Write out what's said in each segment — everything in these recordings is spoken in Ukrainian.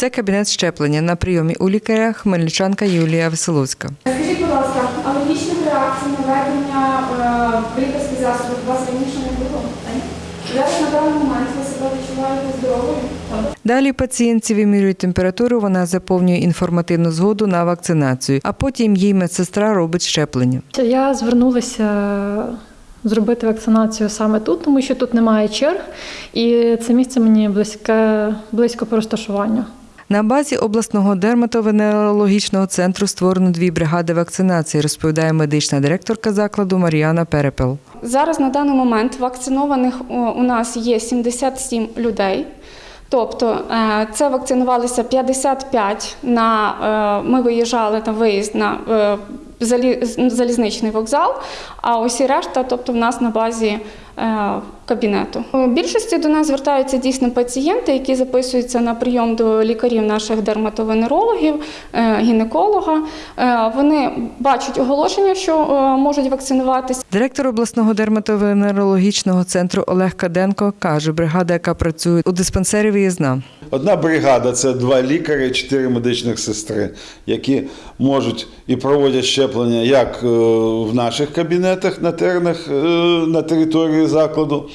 Це кабінет щеплення на прийомі у лікаря хмельничанка Юлія Веселуцька. Скажіть, будь ласка, алергічних реакцій на введення е, лікарських засобів у вас раніше не було? Зараз на даний момент ви себе відчуваєте здоровою? Далі пацієнтці вимірюють температуру, вона заповнює інформативну згоду на вакцинацію, а потім їй медсестра робить щеплення. Я звернулася зробити вакцинацію саме тут, тому що тут немає черг, і це місце мені близьке, близько по розташуванню. На базі обласного дерматовенерологічного центру створено дві бригади вакцинації, розповідає медична директорка закладу Мар'яна Перепел. Зараз на даний момент вакцинованих у нас є 77 людей. Тобто е, це вакцинувалися 55 на е, ми виїжджали на виїзд на е, залізничний вокзал, а усі решта, тобто в нас на базі кабінету. У більшості до нас звертаються дійсно пацієнти, які записуються на прийом до лікарів наших дерматовенерологів, е, гінеколога. Е, Вони бачать оголошення, що е, можуть вакцинуватися. Директор обласного дерматовенерологічного центру Олег Каденко каже, бригада, яка працює у диспансері виїзна. Одна бригада це два лікарі, чотири медичних сестри, які можуть і проводять щеплення як е, в наших кабінетах на тернах е, на території закладу,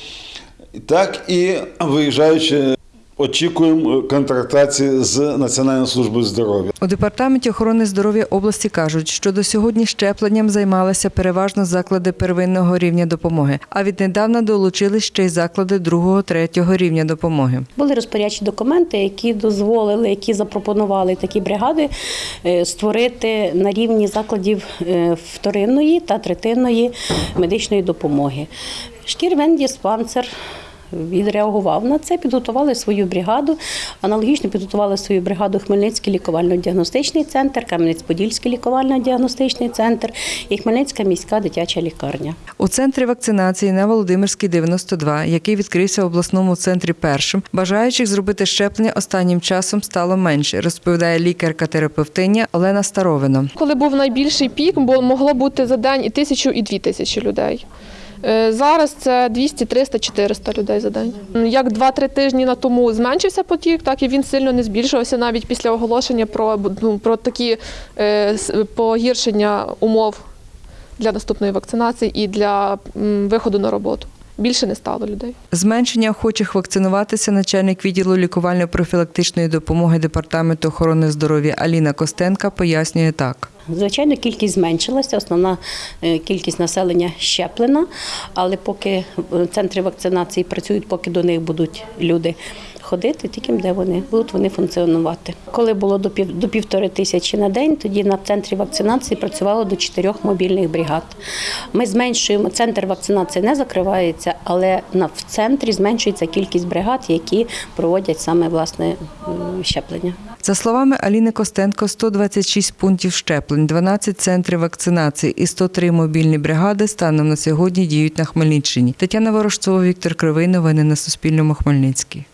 так і виїжджаючи, очікуємо контрактації з Національною службою здоров'я. У департаменті охорони здоров'я області кажуть, що до сьогодні щепленням займалися переважно заклади первинного рівня допомоги, а віднедавна долучились ще й заклади другого, третього рівня допомоги. Були розпорядчі документи, які дозволили, які запропонували такі бригади е, створити на рівні закладів е, вторинної та третинної медичної допомоги. Шкірвендіспансер відреагував на це, підготували свою бригаду. Аналогічно підготували свою бригаду Хмельницький лікувально-діагностичний центр, Кам'янець-Подільський лікувально-діагностичний центр і Хмельницька міська дитяча лікарня. У центрі вакцинації на Володимирській 92, який відкрився в обласному центрі першим, бажаючих зробити щеплення останнім часом стало менше, розповідає лікарка-терапевтиня Олена Старовина. Коли був найбільший пік, бо могло бути за день і тисячу, і дві тисячі людей. Е, Зараз це 200, 300, 400 людей за день. Як 2-3 тижні на тому зменшився потік, так і він сильно не збільшувався навіть після оголошення про, ну, про такі е, погіршення умов для наступної вакцинації і для виходу на роботу. Більше не стало людей. Зменшення охочих вакцинуватися начальник відділу лікувально-профілактичної допомоги департаменту охорони здоров'я Аліна Костенка пояснює так. Звичайно, кількість зменшилася, основна е, кількість населення щеплена, але поки е, центри вакцинації працюють, поки до них будуть люди ходити, тільки де вони будуть вони функціонувати. Коли було до пів до півтори тисячі на день, тоді на центрі вакцинації працювало до чотирьох мобільних бригад. Ми зменшуємо центр вакцинації не закривається, але на в центрі зменшується кількість бригад, які проводять саме власне щеплення. За словами Аліни Костенко, 126 пунктів щеплень, 12 центрів вакцинації і 103 мобільні бригади станом на сьогодні діють на Хмельниччині. Тетяна Ворожцова, Віктор Кривий. Новини на Суспільному. Хмельницький.